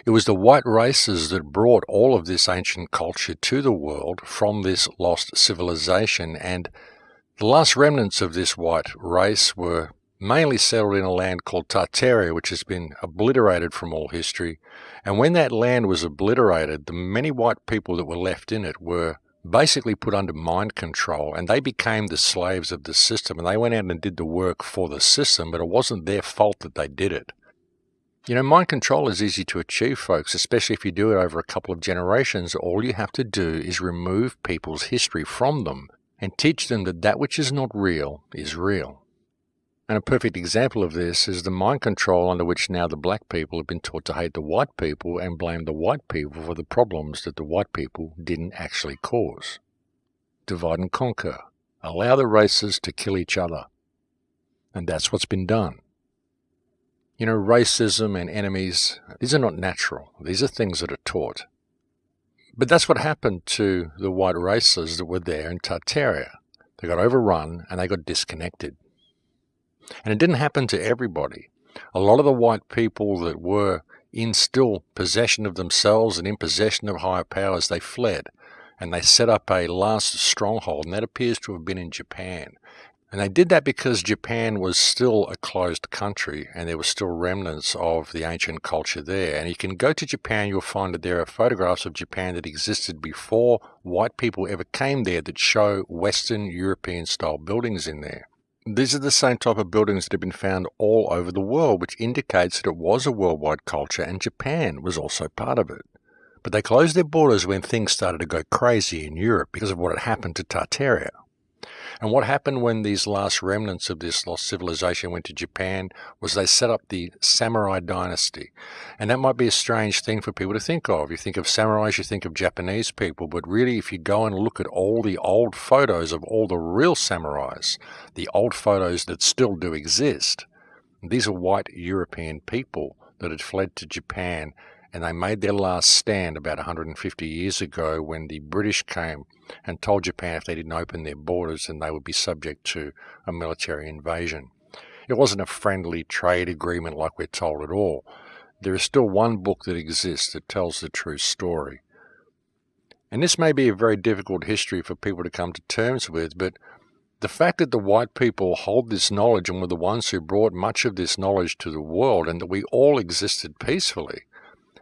It was the white races that brought all of this ancient culture to the world from this lost civilization, and the last remnants of this white race were mainly settled in a land called Tartaria, which has been obliterated from all history. And when that land was obliterated, the many white people that were left in it were basically put under mind control and they became the slaves of the system and they went out and did the work for the system, but it wasn't their fault that they did it. You know, mind control is easy to achieve, folks, especially if you do it over a couple of generations. All you have to do is remove people's history from them and teach them that that which is not real is real. And a perfect example of this is the mind control under which now the black people have been taught to hate the white people and blame the white people for the problems that the white people didn't actually cause. Divide and conquer. Allow the races to kill each other. And that's what's been done. You know, racism and enemies, these are not natural. These are things that are taught. But that's what happened to the white races that were there in Tartaria. They got overrun and they got disconnected. And it didn't happen to everybody. A lot of the white people that were in still possession of themselves and in possession of higher powers, they fled and they set up a last stronghold, and that appears to have been in Japan. And they did that because Japan was still a closed country and there were still remnants of the ancient culture there. And you can go to Japan, you'll find that there are photographs of Japan that existed before white people ever came there that show Western European style buildings in there. These are the same type of buildings that have been found all over the world, which indicates that it was a worldwide culture and Japan was also part of it. But they closed their borders when things started to go crazy in Europe because of what had happened to Tartaria. And what happened when these last remnants of this lost civilization went to Japan was they set up the samurai dynasty. And that might be a strange thing for people to think of. You think of samurais, you think of Japanese people, but really if you go and look at all the old photos of all the real samurais, the old photos that still do exist, these are white European people that had fled to Japan and they made their last stand about 150 years ago when the British came and told Japan if they didn't open their borders then they would be subject to a military invasion. It wasn't a friendly trade agreement like we're told at all. There is still one book that exists that tells the true story. And this may be a very difficult history for people to come to terms with, but the fact that the white people hold this knowledge and were the ones who brought much of this knowledge to the world and that we all existed peacefully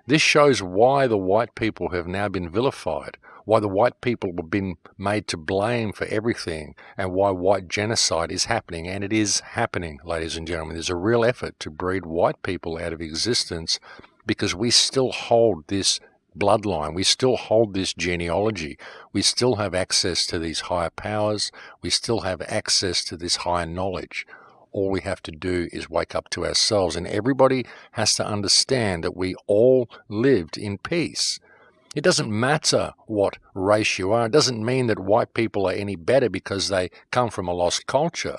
this shows why the white people have now been vilified, why the white people have been made to blame for everything, and why white genocide is happening. And it is happening, ladies and gentlemen. There's a real effort to breed white people out of existence because we still hold this bloodline. We still hold this genealogy. We still have access to these higher powers. We still have access to this higher knowledge all we have to do is wake up to ourselves. And everybody has to understand that we all lived in peace. It doesn't matter what race you are. It doesn't mean that white people are any better because they come from a lost culture.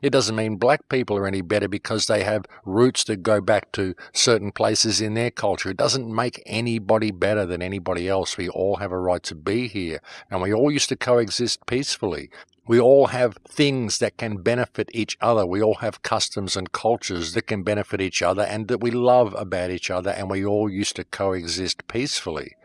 It doesn't mean black people are any better because they have roots that go back to certain places in their culture. It doesn't make anybody better than anybody else. We all have a right to be here and we all used to coexist peacefully. We all have things that can benefit each other. We all have customs and cultures that can benefit each other and that we love about each other, and we all used to coexist peacefully.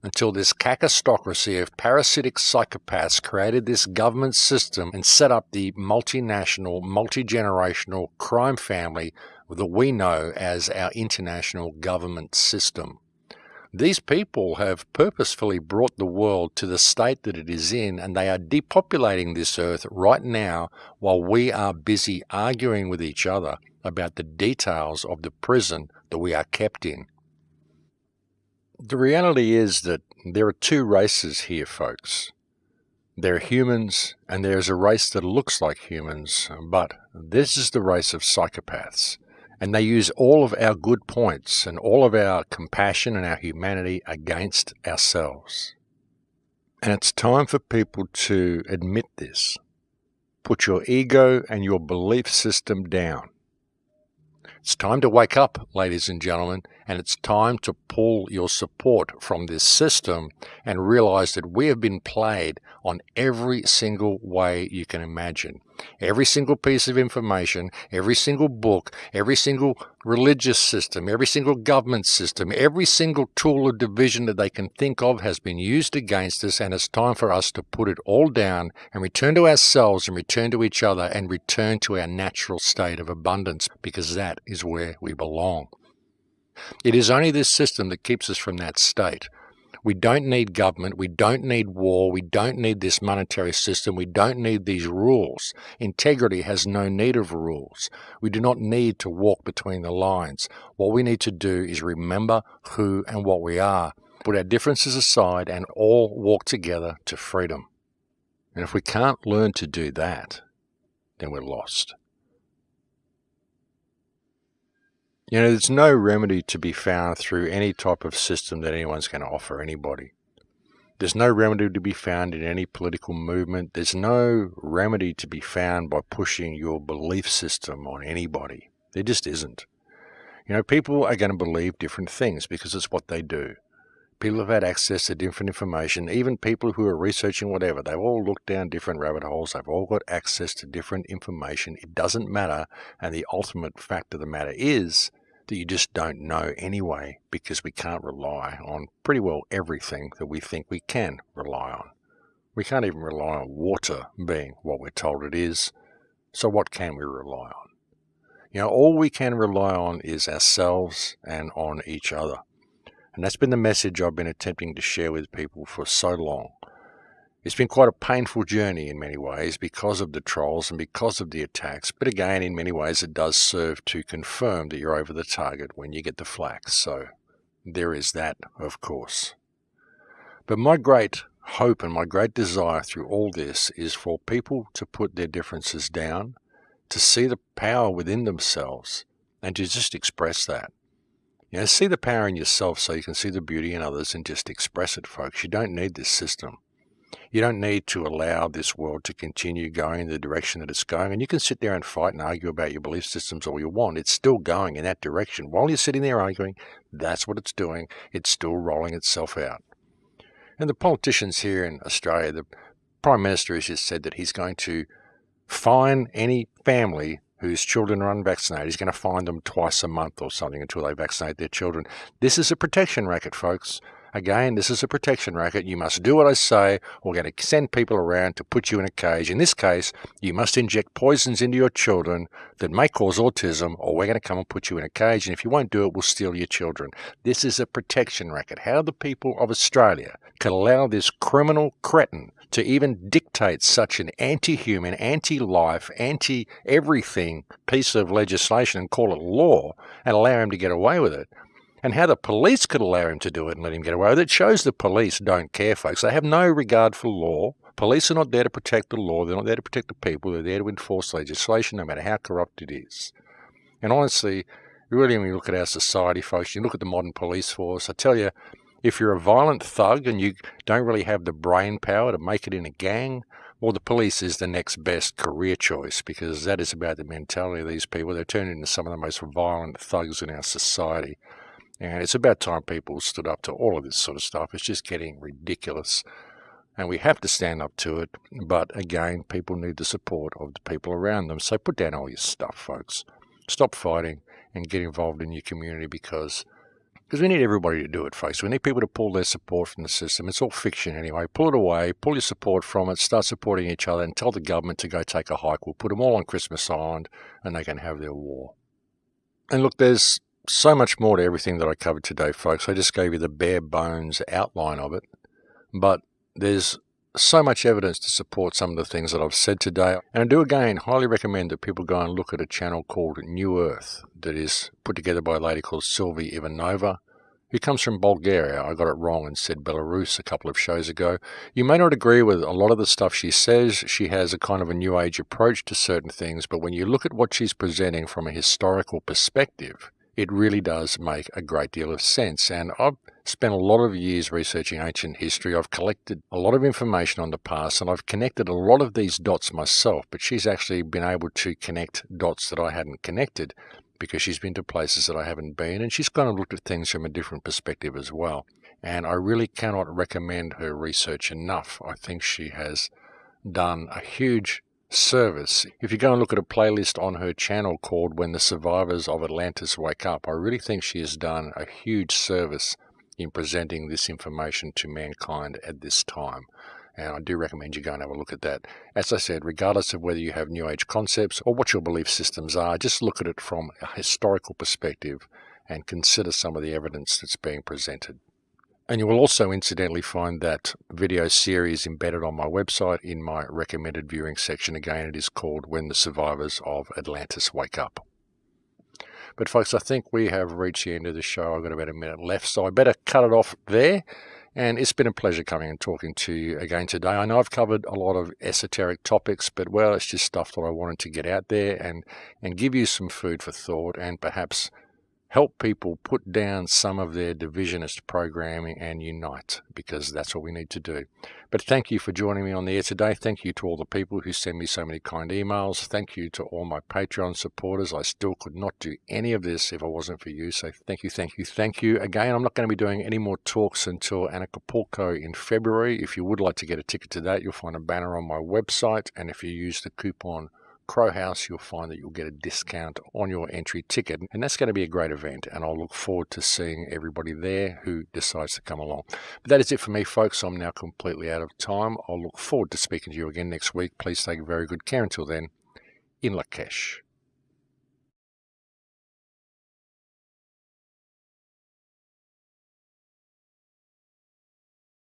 Until this cacostocracy of parasitic psychopaths created this government system and set up the multinational, multi generational crime family that we know as our international government system. These people have purposefully brought the world to the state that it is in, and they are depopulating this earth right now while we are busy arguing with each other about the details of the prison that we are kept in. The reality is that there are two races here, folks. There are humans, and there's a race that looks like humans, but this is the race of psychopaths and they use all of our good points and all of our compassion and our humanity against ourselves. And it's time for people to admit this. Put your ego and your belief system down. It's time to wake up, ladies and gentlemen, and it's time to pull your support from this system and realize that we have been played on every single way you can imagine. Every single piece of information, every single book, every single religious system, every single government system, every single tool of division that they can think of has been used against us, and it's time for us to put it all down and return to ourselves and return to each other and return to our natural state of abundance because that is where we belong. It is only this system that keeps us from that state. We don't need government. We don't need war. We don't need this monetary system. We don't need these rules. Integrity has no need of rules. We do not need to walk between the lines. What we need to do is remember who and what we are, put our differences aside, and all walk together to freedom. And if we can't learn to do that, then we're lost. You know, there's no remedy to be found through any type of system that anyone's going to offer anybody. There's no remedy to be found in any political movement. There's no remedy to be found by pushing your belief system on anybody. There just isn't. You know, people are going to believe different things because it's what they do. People have had access to different information. Even people who are researching whatever, they've all looked down different rabbit holes. They've all got access to different information. It doesn't matter. And the ultimate fact of the matter is that you just don't know anyway because we can't rely on pretty well everything that we think we can rely on. We can't even rely on water being what we're told it is. So what can we rely on? You know, all we can rely on is ourselves and on each other. And that's been the message I've been attempting to share with people for so long. It's been quite a painful journey in many ways because of the trolls and because of the attacks, but again, in many ways, it does serve to confirm that you're over the target when you get the flack. So there is that, of course. But my great hope and my great desire through all this is for people to put their differences down, to see the power within themselves, and to just express that. You know, see the power in yourself so you can see the beauty in others and just express it, folks. You don't need this system. You don't need to allow this world to continue going in the direction that it's going. And you can sit there and fight and argue about your belief systems all you want. It's still going in that direction. While you're sitting there arguing, that's what it's doing. It's still rolling itself out. And the politicians here in Australia, the Prime Minister has just said that he's going to fine any family whose children are unvaccinated. He's going to fine them twice a month or something until they vaccinate their children. This is a protection racket, folks. Again, this is a protection racket. You must do what I say. We're going to send people around to put you in a cage. In this case, you must inject poisons into your children that may cause autism, or we're going to come and put you in a cage. And if you won't do it, we'll steal your children. This is a protection racket. How the people of Australia can allow this criminal cretin to even dictate such an anti human, anti life, anti everything piece of legislation and call it law and allow him to get away with it and how the police could allow him to do it and let him get away with it shows the police don't care, folks. They have no regard for law. Police are not there to protect the law. They're not there to protect the people. They're there to enforce legislation, no matter how corrupt it is. And honestly, really, when you look at our society, folks, you look at the modern police force, I tell you, if you're a violent thug and you don't really have the brain power to make it in a gang, well, the police is the next best career choice because that is about the mentality of these people. They're turning into some of the most violent thugs in our society. And it's about time people stood up to all of this sort of stuff. It's just getting ridiculous. And we have to stand up to it. But again, people need the support of the people around them. So put down all your stuff, folks. Stop fighting and get involved in your community because because we need everybody to do it, folks. We need people to pull their support from the system. It's all fiction anyway. Pull it away, pull your support from it, start supporting each other, and tell the government to go take a hike. We'll put them all on Christmas Island and they can have their war. And look, there's so much more to everything that I covered today, folks. I just gave you the bare bones outline of it. But there's so much evidence to support some of the things that I've said today. And I do again highly recommend that people go and look at a channel called New Earth that is put together by a lady called Sylvie Ivanova, who comes from Bulgaria. I got it wrong and said Belarus a couple of shows ago. You may not agree with a lot of the stuff she says. She has a kind of a new age approach to certain things, but when you look at what she's presenting from a historical perspective, it really does make a great deal of sense. And I've spent a lot of years researching ancient history. I've collected a lot of information on the past and I've connected a lot of these dots myself, but she's actually been able to connect dots that I hadn't connected because she's been to places that I haven't been and she's kind of looked at things from a different perspective as well. And I really cannot recommend her research enough. I think she has done a huge service. If you go and look at a playlist on her channel called When the Survivors of Atlantis Wake Up, I really think she has done a huge service in presenting this information to mankind at this time. And I do recommend you go and have a look at that. As I said, regardless of whether you have New Age concepts or what your belief systems are, just look at it from a historical perspective and consider some of the evidence that's being presented. And you will also incidentally find that video series embedded on my website in my recommended viewing section. Again, it is called When the Survivors of Atlantis Wake Up. But folks, I think we have reached the end of the show. I've got about a minute left, so I better cut it off there. And it's been a pleasure coming and talking to you again today. I know I've covered a lot of esoteric topics, but well, it's just stuff that I wanted to get out there and, and give you some food for thought and perhaps help people put down some of their divisionist programming and unite because that's what we need to do. But thank you for joining me on the air today. Thank you to all the people who send me so many kind emails. Thank you to all my Patreon supporters. I still could not do any of this if it wasn't for you. So thank you, thank you, thank you. Again, I'm not going to be doing any more talks until Anarchapulco in February. If you would like to get a ticket to that, you'll find a banner on my website. And if you use the coupon Crow House, you'll find that you'll get a discount on your entry ticket. And that's going to be a great event. And I'll look forward to seeing everybody there who decides to come along. But that is it for me, folks. I'm now completely out of time. I'll look forward to speaking to you again next week. Please take very good care until then. In Lak'ech.